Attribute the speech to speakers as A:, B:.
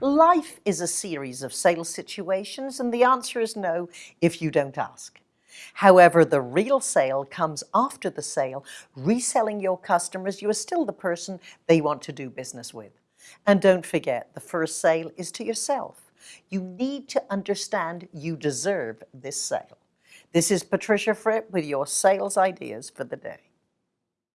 A: Life is a series of sales situations and the answer is no if you don't ask. However, the real sale comes after the sale. Reselling your customers, you are still the person they want to do business with. And don't forget, the first sale is to yourself. You need to understand you deserve this sale. This is Patricia Fripp with your sales ideas for the day.